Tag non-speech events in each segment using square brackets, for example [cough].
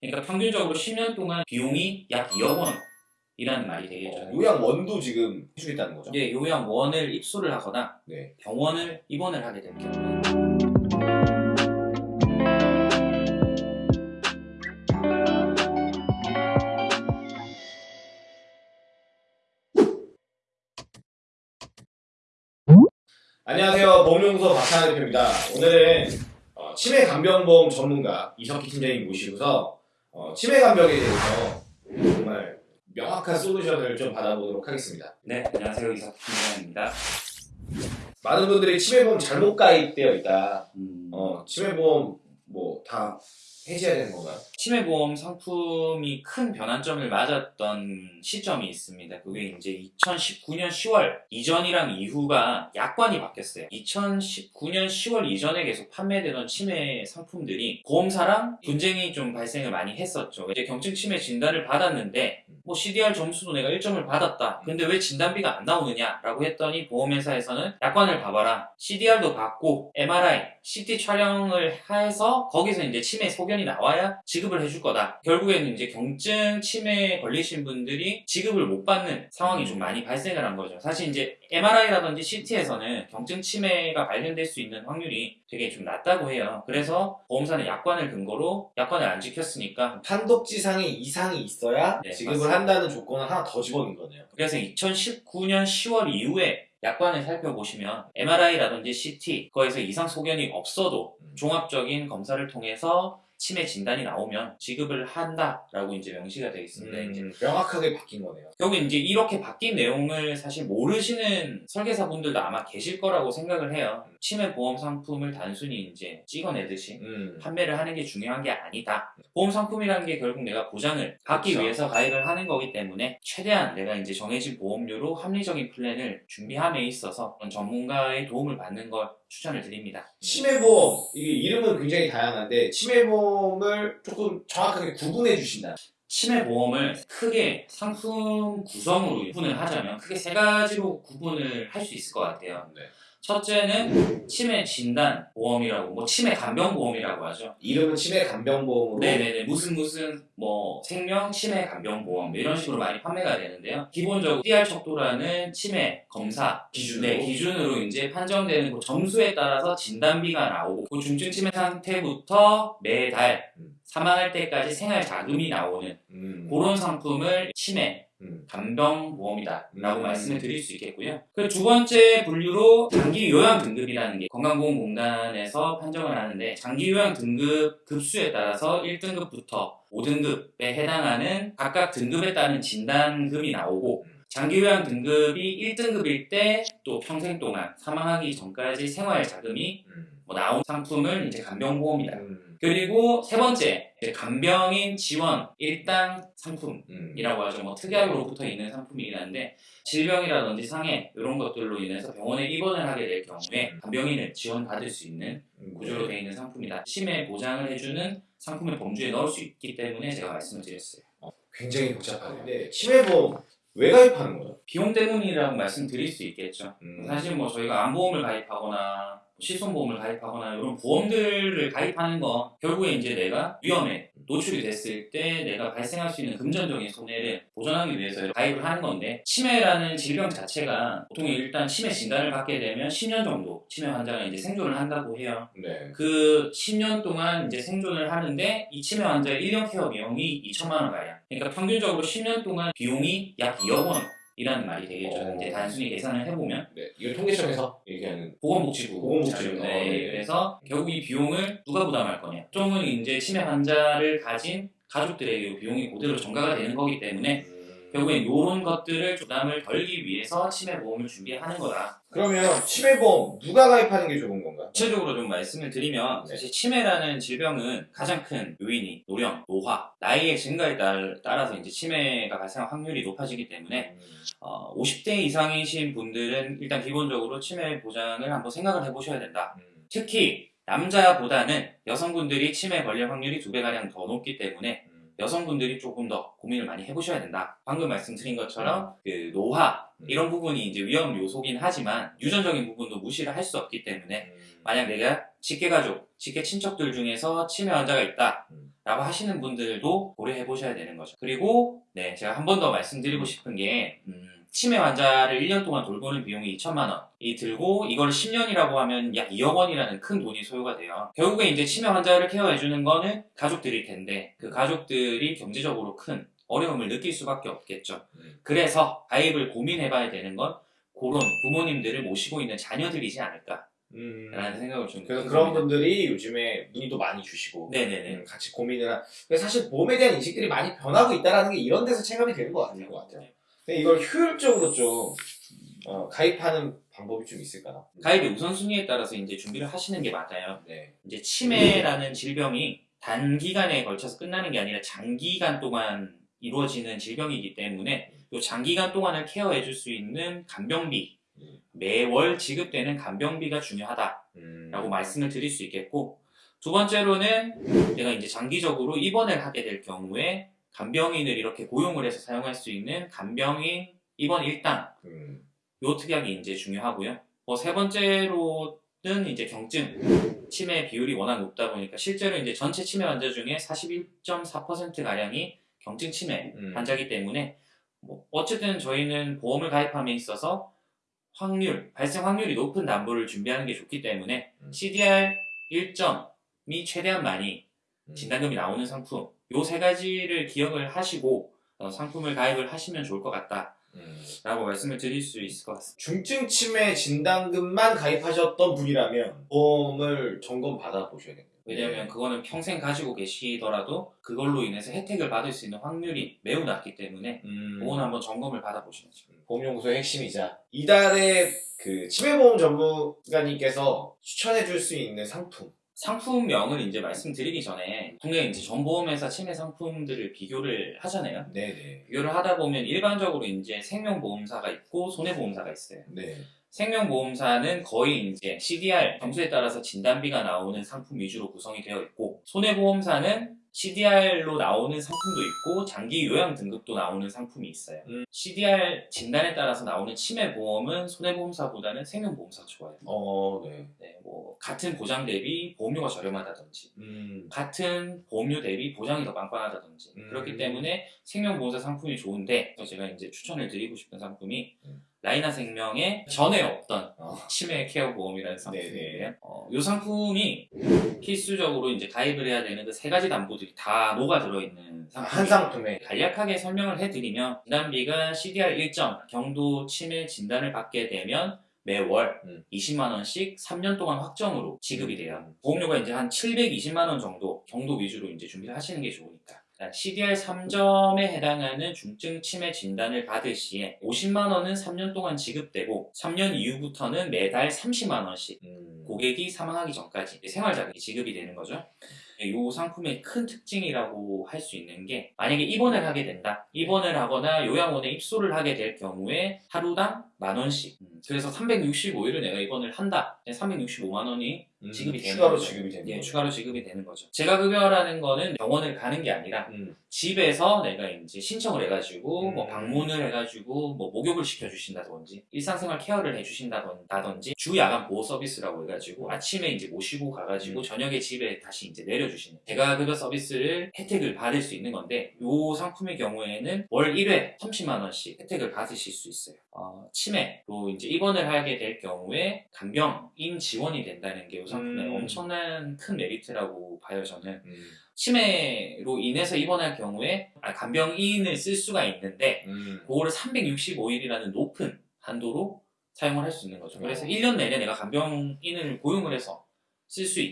그러니까 평균적으로 10년 동안 비용이 약 2억 원이라는 말이 되겠죠. 요양 원도 지금 해주겠다는 거죠. 이제 요양원을 입소를 하거나 네. 병원을 입원을 하게 될 경우에 안녕하세요. 보험연구소 박찬환 대표입니다. 오늘은 어, 치매 간병보험 전문가 이석희 팀장님 모시고서 어, 치매 간병에 대해서 정말 명확한 솔루션을 좀 받아보도록 하겠습니다. 네, 안녕하세요. 이석 팀장입니다. 많은 분들이 치매보험 잘못 가입되어 있다. 음, 어, 치매보험 뭐 다 해지해야 되는 건가요? 치매보험 상품이 큰 변환점을 맞았던 시점이 있습니다. 그게 이제 2019년 10월 이전이랑 이후가 약관이 바뀌었어요. 2019년 10월 이전에 계속 판매되던 치매 상품들이 보험사랑 분쟁이 좀 발생을 많이 했었죠. 이제 경증 치매 진단을 받았는데 뭐 CDR 점수도 내가 1점을 받았다. 근데 왜 진단비가 안 나오느냐라고 했더니 보험회사에서는 약관을 봐봐라. CDR도 받고 MRI, CT 촬영을 해서 거기서 이제 치매 소견이 나와야 지 급을 해줄 거다. 결국에는 이제 경증 치매에 걸리신 분들이 지급을 못 받는 상황이 좀 많이 발생을 한 거죠. 사실 이제 MRI라든지 CT에서는 경증 치매가 발견될 수 있는 확률이 되게 좀 낮다고 해요. 그래서 보험사는 약관을 근거로 약관을 안 지켰으니까 판독지상의 이상이 있어야 네, 지급을 맞습니다. 한다는 조건을 하나 더 집어넣은 거네요. 그래서 2019년 10월 이후에 약관을 살펴보시면 MRI라든지 CT 거에서 이상 소견이 없어도 음. 종합적인 검사를 통해서 치매 진단이 나오면 지급을 한다라고 이제 명시가 되어 있습니다. 이제 음, 명확하게 바뀐 거네요. 결국 이제 이렇게 바뀐 내용을 사실 모르시는 설계사분들도 아마 계실 거라고 생각을 해요. 치매 보험 상품을 단순히 이제 찍어내듯이 음. 판매를 하는 게 중요한 게 아니다. 보험 상품이라는 게 결국 내가 보장을 받기 그렇죠. 위해서 가입을 하는 거기 때문에 최대한 내가 이제 정해진 보험료로 합리적인 플랜을 준비함에 있어서 전문가의 도움을 받는 걸 추천을 드립니다. 치매보험 이게 이름은 굉장히 다양한데 치매보험을 조금 정확하게 구분해 주신다. 치매 보험을 크게 상품 구성으로 구분을 하자면 크게 세 가지로 구분을 할 수 있을 것 같아요. 네. 첫째는 치매 진단 보험이라고 뭐 치매 간병 보험이라고 하죠. 이름은 치매 간병 보험으로 네네네 무슨 무슨 뭐 생명 치매 간병 보험 이런 식으로 많이 판매가 되는데요. 기본적으로 CR 척도라는 치매 검사 기준으로 네, 기준으로 이제 판정되는 그 점수에 따라서 진단비가 나오고 그 중증 치매 상태부터 매달 음. 사망할 때까지 생활 자금이 나오는 음. 그런 상품을 치매 음. 간병보험이다 라고 음. 말씀을 드릴 수 있겠고요. 그 두 번째 분류로 장기 요양 등급이라는 게 건강보험공단에서 판정을 하는데 장기 요양 등급 급수에 따라서 1등급부터 5등급에 해당하는 각각 등급에 따른 진단금이 나오고 장기 요양 등급이 1등급일 때 또 평생 동안 사망하기 전까지 생활 자금이 음. 뭐 나온 상품을 이제 간병보험이다. 음. 그리고 세 번째 간병인 지원 일당 상품 음. 이라고 하죠. 뭐 특약으로부터 있는 상품이긴 한데 질병이라든지 상해 이런 것들로 인해서 병원에 입원을 하게 될 경우에 간병인을 지원받을 수 있는 음. 구조로 되어 있는 상품이다. 치매 보장을 해주는 상품을 범주에 넣을 수 있기 때문에 제가 말씀을 드렸어요. 굉장히 복잡한데 치매보험 왜 가입하는 거죠? 비용 때문이라고 말씀드릴 수 있겠죠. 음. 사실 뭐 저희가 암보험을 가입하거나 실손보험을 가입하거나 이런 보험들을 가입하는 건 결국에 이제 내가 위험에 노출이 됐을 때 내가 발생할 수 있는 금전적인 손해를 보전하기 위해서 가입을 하는 건데 치매라는 질병 자체가 보통 일단 치매 진단을 받게 되면 10년 정도 치매 환자가 이제 생존을 한다고 해요. 네. 그 10년 동안 이제 생존을 하는데 이 치매 환자의 1년 케어 비용이 2천만 원 가량. 그러니까 평균적으로 10년 동안 비용이 약 2억 원 이라는 말이 되겠죠. 어. 이제 단순히 계산을 해보면 네. 이거 통계청에서 얘기하는 보건복지부 보건복지부. 자료. 어, 네. 네. 그래서 결국 이 비용을 누가 부담할 거냐. 보통은 이제 치매 환자를 가진 가족들에게 이 비용이 그대로 전가가 되는 거기 때문에 음. 결국엔 이런 것들을 부담을 덜기 위해서 치매 보험을 준비하는 거다. 그러면 치매보험 누가 가입하는 게 좋은 건가? 구체적으로 좀 말씀을 드리면 네. 사실 치매라는 질병은 가장 큰 요인이 노령, 노화, 나이의 증가에 따- 따라서 이제 치매가 발생할 확률이 높아지기 때문에 음. 어, 50대 이상이신 분들은 일단 기본적으로 치매 보장을 한번 생각을 해보셔야 된다. 음. 특히 남자보다는 여성분들이 치매 걸릴 확률이 두 배가량 더 높기 때문에 음. 여성분들이 조금 더 고민을 많이 해보셔야 된다. 방금 말씀드린 것처럼 그 노화 음. 이런 부분이 이제 위험 요소긴 하지만 유전적인 부분도 무시를 할 수 없기 때문에 음. 만약 내가 직계 가족, 직계 친척들 중에서 치매 환자가 있다. 음. 라고 하시는 분들도 고려해 보셔야 되는 거죠. 그리고 네 제가 한 번 더 말씀드리고 싶은 게 음, 치매 환자를 1년 동안 돌보는 비용이 2천만 원이 들고 이걸 10년이라고 하면 약 2억 원이라는 큰 돈이 소요가 돼요. 결국에 이제 치매 환자를 케어해 주는 거는 가족들일 텐데 그 가족들이 경제적으로 큰 어려움을 느낄 수밖에 없겠죠. 음. 그래서 가입을 고민해 봐야 되는 건 그런 부모님들을 모시고 있는 자녀들이지 않을까라는 음. 생각을 좀 그래서. 그런 분들이 요즘에 문의도 많이 주시고 네네네. 음, 같이 고민을 한. 사실 보험에 대한 인식들이 많이 변하고 있다라는 게 이런 데서 체감이 되는 것 같아요. 것 같아요. 이걸 효율적으로 좀 어, 가입하는 방법이 좀 있을까요? 가입의 우선순위에 따라서 이제 준비를 하시는 게 맞아요. 네. 이제 치매라는 질병이 단기간에 걸쳐서 끝나는 게 아니라 장기간 동안 이루어지는 질병이기 때문에 이 장기간 동안을 케어해 줄 수 있는 간병비 음. 매월 지급되는 간병비가 중요하다라고 음. 말씀을 드릴 수 있겠고 두 번째로는 내가 이제 장기적으로 입원을 하게 될 경우에 간병인을 이렇게 고용을 해서 사용할 수 있는 간병인 입원 일당 음. 요 특약이 이제 중요하고요. 뭐 세 번째로는 이제 경증 치매 비율이 워낙 높다 보니까 실제로 이제 전체 치매 환자 중에 41.4% 가량이 경증 치매 음. 환자이기 때문에 뭐 어쨌든 저희는 보험을 가입함에 있어서 확률 발생 확률이 높은 담보를 준비하는 게 좋기 때문에 음. CDR 1점이 최대한 많이 음. 진단금이 나오는 상품 요 세 가지를 기억을 하시고 어, 상품을 가입을 하시면 좋을 것 같다. 음. 라고 말씀을 드릴 수 있을 것 같습니다. 중증 치매 진단금만 가입하셨던 분이라면 보험을 점검 받아 보셔야겠네요. 왜냐하면 그거는 평생 가지고 계시더라도 그걸로 인해서 혜택을 받을 수 있는 확률이 매우 낮기 때문에 음. 그거는 한번 점검을 받아보셔야죠. 보험연구소의 핵심이자 이달의 그 치매보험 전문가님께서 추천해 줄 수 있는 상품 상품명을 이제 말씀드리기 전에 통계 이제 전보험회사 치매 상품들을 비교를 하잖아요. 네네 비교를 하다 보면 일반적으로 이제 생명보험사가 있고 손해보험사가 있어요. 네. 생명보험사는 거의 이제 CDR 점수에 따라서 진단비가 나오는 상품 위주로 구성이 되어 있고 손해보험사는 CDR로 나오는 상품도 있고 장기 요양 등급도 나오는 상품이 있어요. 음. CDR 진단에 따라서 나오는 치매 보험은 손해보험사보다는 생명보험사가 좋아요. 어, 네. 네, 뭐 같은 보장 대비 보험료가 저렴하다든지 음. 같은 보험료 대비 보장이 더 빵빵하다든지 음. 그렇기 때문에 생명보험사 상품이 좋은데 제가 이제 추천을 드리고 싶은 상품이 음. 라이나 생명의 전에 없던 어. 치매 케어 보험이라는 상품이에요. 네네. 어, 이 상품이 필수적으로 이제 가입을 해야 되는 그 세 가지 담보들이 다 녹아 들어있는 상품. 한 상품에 간략하게 설명을 해드리면 진단비가 CDR 1점 경도 치매 진단을 받게 되면 매월 음. 20만 원씩 3년 동안 확정으로 지급이 돼요. 음. 보험료가 이제 한 720만 원 정도 경도 위주로 이제 준비를 하시는 게 좋으니까. CDR 3점에 해당하는 중증 치매 진단을 받을 시에 50만 원은 3년 동안 지급되고 3년 이후부터는 매달 30만 원씩 음. 고객이 사망하기 전까지 생활자금이 지급이 되는 거죠. 이 상품의 큰 특징이라고 할 수 있는 게 만약에 입원을 하게 된다. 입원을 하거나 요양원에 입소를 하게 될 경우에 하루당 만 원씩. 음, 그래서 365일을 내가 입원을 한다. 365만 원이 음. 지급이 되는 추가로 거죠. 지급이 되는 예, 거죠. 추가로 지급이 되는 거죠. 재가급여라는 거는 병원을 가는 게 아니라 음. 집에서 내가 이제 신청을 해가지고 음. 뭐 방문을 해가지고 뭐 목욕을 시켜주신다든지 일상생활 케어를 해주신다든지 주 야간 보호 서비스라고 해가지고 아침에 이제 모시고 가가지고 음. 저녁에 집에 다시 이제 내려 주시는 대가급여 서비스를 혜택을 받을 수 있는 건데 이 상품의 경우에는 월 1회 30만 원씩 혜택을 받으실 수 있어요. 어, 치매로 이제 입원을 하게 될 경우에 간병인 지원이 된다는 게 이 상품의 음. 엄청난 큰 메리트라고 봐요 저는. 음. 치매로 인해서 입원할 경우에 아, 간병인을 쓸 수가 있는데 음. 그거를 365일이라는 높은 한도로 사용을 할 수 있는 거죠. 그래서 어. 1년 내내 내가 간병인을 고용을 해서 쓸수 음.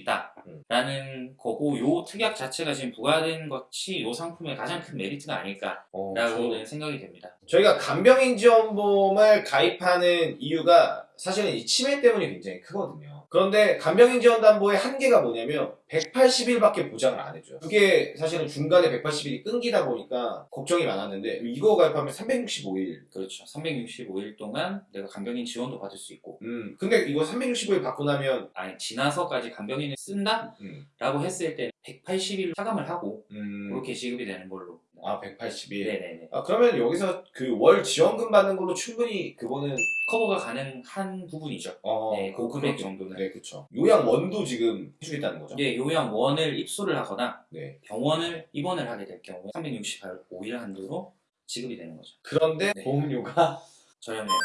있다라는 거고 요 특약 자체가 지금 부과된 것이 요 상품의 가장 큰 메리트가 어, 아닐까라고는 생각이 됩니다. 저희가 간병인 지원보험을 가입하는 이유가 사실은 이 치매 때문이 굉장히 크거든요. 그런데 간병인 지원담보의 한계가 뭐냐면 180일밖에 보장을 안 해줘요. 그게 사실은 중간에 180일이 끊기다 보니까 걱정이 많았는데 이거 가입하면 365일. 그렇죠. 365일 동안 내가 간병인 지원도 받을 수 있고 음, 근데 이거 365일 받고 나면 아니 지나서까지 간병인을 쓴다라고 음, 했을 때 180일 차감을 하고 음, 그렇게 지급이 되는 걸로. 아 180일. 네네네. 아 그러면 여기서 그 월 지원금 받는 걸로 충분히 그거는 커버가 가능한 부분이죠. 어, 네, 그 금액 정도는. 네, 그쵸. 요양 원도 지금 해주겠다는 거죠. 예, 요양원을 입소를 하거나 네. 병원을 입원을 하게 될 경우에 365일 한도로 지급이 되는 거죠. 그런데 네. 보험료가 저렴해요.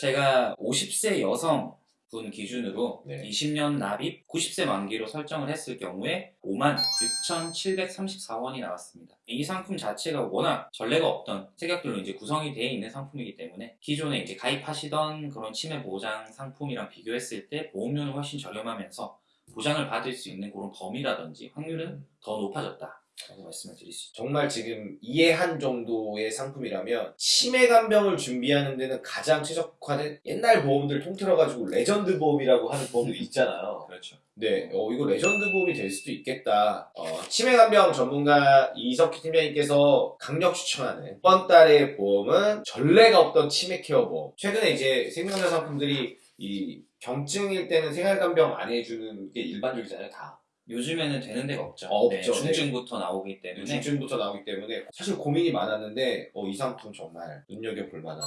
제가 50세 여성 분 기준으로 네. 20년 납입 90세 만기로 설정을 했을 경우에 56,734원이 나왔습니다. 이 상품 자체가 워낙 전례가 없던 체격들로 이제 구성이 되어 있는 상품이기 때문에 기존에 이제 가입하시던 그런 치매 보장 상품이랑 비교했을 때 보험료는 훨씬 저렴하면서 보장을 받을 수 있는 그런 범위라든지 확률은 더 높아졌다. 라고 말씀을 드릴 수 있죠. 정말 지금 이해한 정도의 상품이라면 치매 간병을 준비하는 데는 가장 최적화된 옛날 보험들 통틀어 가지고 레전드 보험이라고 하는 보험도 [laughs] 있잖아요. 그렇죠. 네, 어, 이거 레전드 보험이 될 수도 있겠다. 어, 치매 간병 전문가 이석희 팀장님께서 강력 추천하는 이번 달의 보험은 전례가 없던 치매 케어 보험. 최근에 이제 생명사 상품들이 이 경증일 때는 생활 간병 안 해주는 게 일반적이잖아요, 다. 요즘에는 되는 데가 없죠. 어, 네, 없죠. 중증부터 나오기 때문에 중증부터 나오기 때문에 사실 고민이 많았는데 어, 이 상품 정말 눈여겨볼 만한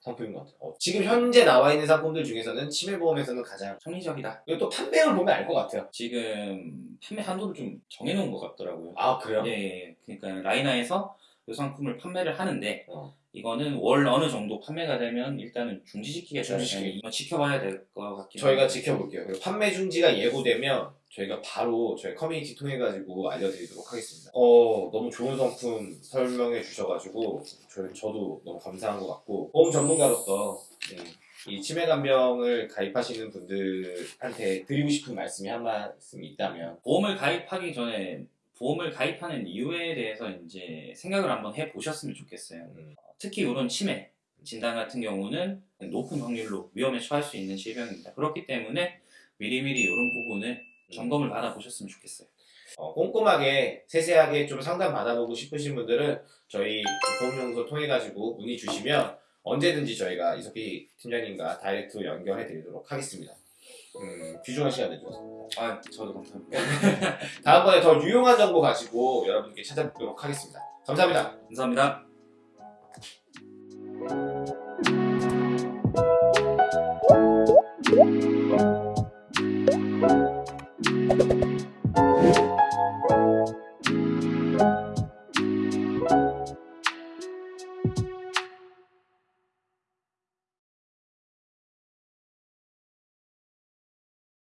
상품인 것 같아요. 어, 지금 현재 나와 있는 상품들 중에서는 치매보험에서는 가장 합리적이다. 이거 또 판매를 보면 알 것 같아요. 지금 판매 한도를 좀 정해놓은 것 같더라고요. 아 그래요? 예, 예. 그러니까 라이나에서 이 상품을 판매를 하는데 어. 이거는 월 어느 정도 판매가 되면 일단은 중지시키게 중지시키기. 이건 지켜봐야 될 것 같긴 저희가 한데. 지켜볼게요. 판매 중지가 예고되면 저희가 바로 저희 커뮤니티 통해 가지고 알려드리도록 하겠습니다. 어 너무 좋은 상품 설명해 주셔가지고 저, 저도 너무 감사한 것 같고 보험 전문가로서 음, 이 치매 간병을 가입하시는 분들한테 드리고 싶은 말씀이 한 말씀 있다면 보험을 가입하기 전에 보험을 가입하는 이유에 대해서 이제 생각을 한번 해보셨으면 좋겠어요. 음, 특히 이런 치매 진단 같은 경우는 높은 확률로 위험에 처할 수 있는 질병입니다. 그렇기 때문에 미리미리 이런 부분을 점검을 받아보셨으면 좋겠어요. 어, 꼼꼼하게 세세하게 좀 상담 받아보고 싶으신 분들은 저희 보험연구소 통해 가지고 문의 주시면 언제든지 저희가 이석희 팀장님과 다이렉트로 연결해 드리도록 하겠습니다. 음, 귀중한 시간 내주셔서 아, 저도 감사합니다. [laughs] 다음번에 더 유용한 정보 가지고 여러분께 찾아뵙도록 하겠습니다. 감사합니다. 감사합니다. Thank you.